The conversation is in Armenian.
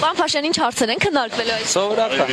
Պարոն Փաշյան, ինչ հարցեր են քննարկվելու այս։ Սովորական։